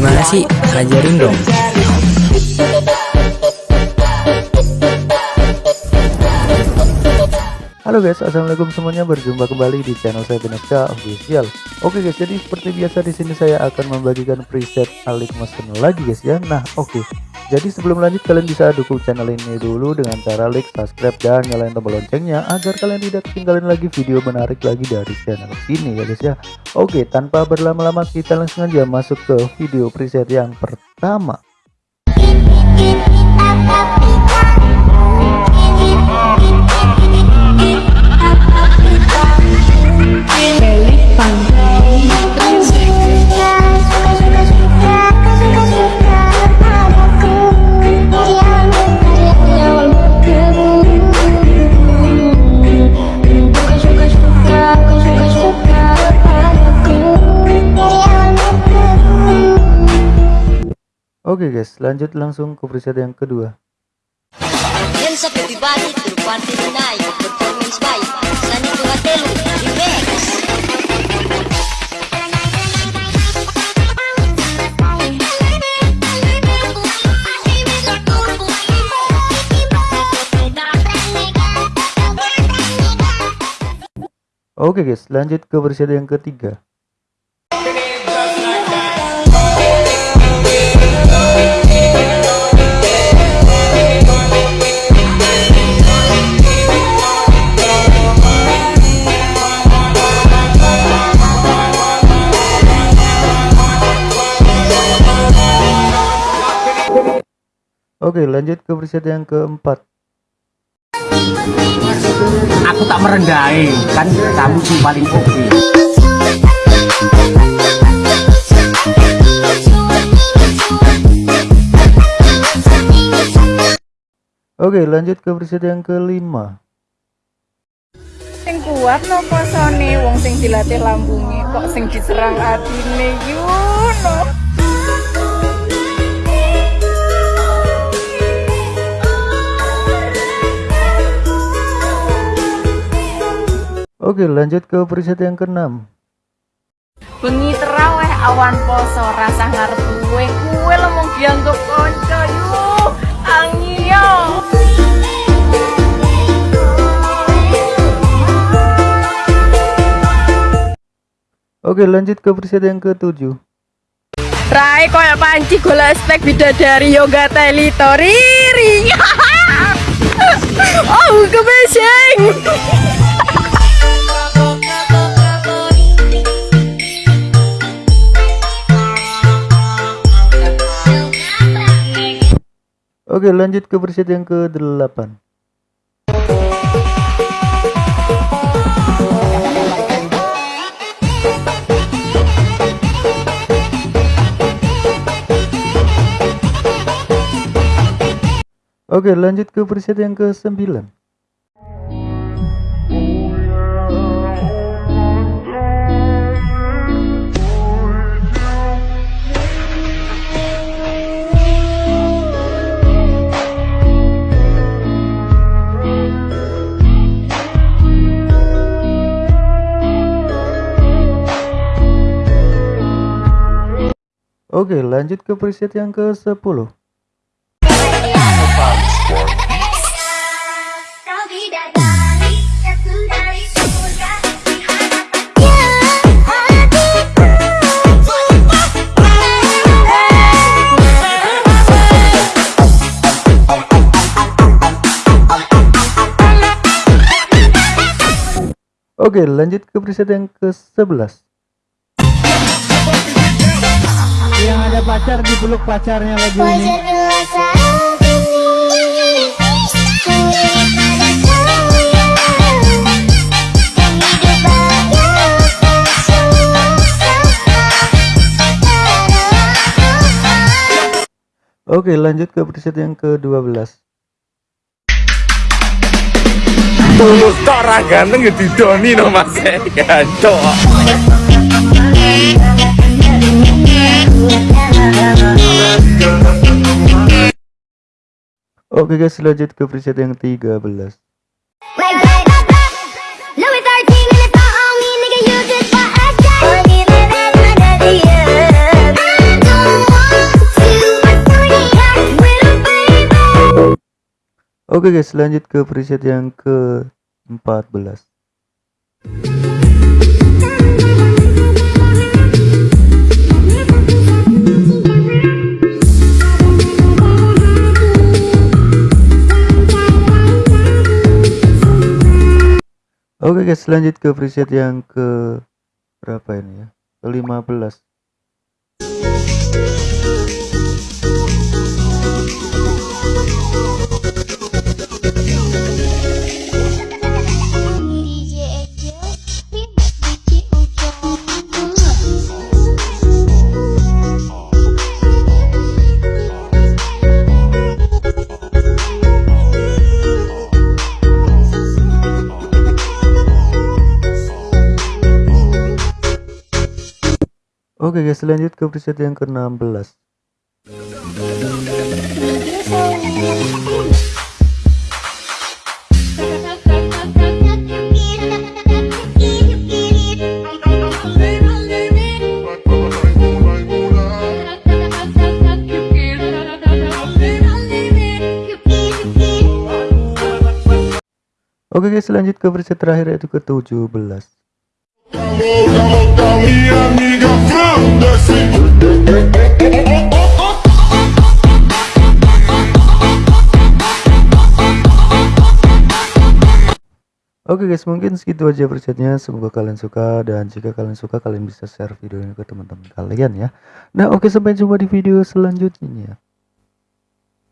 Gimana sih? Ajarin dong. Halo guys, assalamualaikum semuanya. Berjumpa kembali di channel saya Beneska Official. Oke guys, jadi seperti biasa di sini saya akan membagikan preset Alik Motion lagi guys ya. Nah, oke. Jadi sebelum lanjut kalian bisa dukung channel ini dulu dengan cara like, subscribe dan nyalain tombol loncengnya agar kalian tidak ketinggalan lagi video menarik lagi dari channel ini ya guys ya. Oke, tanpa berlama-lama kita langsung aja masuk ke video preset yang pertama. Oke okay guys, lanjut langsung ke preset yang kedua. Oke okay guys, lanjut ke preset yang ketiga. Oke lanjut ke preset yang keempat. Aku tak merendahi kan kamu sih paling oke. Oke lanjut ke preset yang kelima. Sing kuat no posone wong sing dilatih lambungnya kok sing diserang atine? Yuno Oke lanjut ke preset yang keenam. Bengi teraweh awan poso rasa ngarep kue kue lemong dianggap konco yuk angio Oke lanjut ke preset yang ketujuh. Rai koyo panci gula spek bidadari yoga telitoriri Oh kebeseng Oke lanjut ke preset yang ke-8 Oke lanjut ke preset yang ke-9 Oke lanjut ke preset yang ke 10 Oke lanjut ke preset yang ke 11 pacar dipeluk pacarnya lagi ini. Oke lanjut ke preset yang ke-12 Tulus tok ra ganteng ya didoni no Mas. Ya, Oke guys, lanjut ke preset yang 13. Oke okay guys, lanjut ke preset yang ke-14. Oke okay guys, lanjut ke preset yang ke berapa ini ya? Ke 15. Oke okay guys, lanjut ke preset yang ke-16. Oke okay guys, lanjut ke preset terakhir yaitu ke-17. Oke okay guys, mungkin segitu aja presetnya. Semoga kalian suka dan jika kalian suka kalian bisa share video ini ke teman-teman kalian ya. Nah, oke okay, sampai jumpa di video selanjutnya.